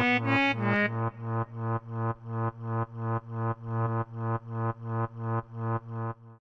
Mm-hmm.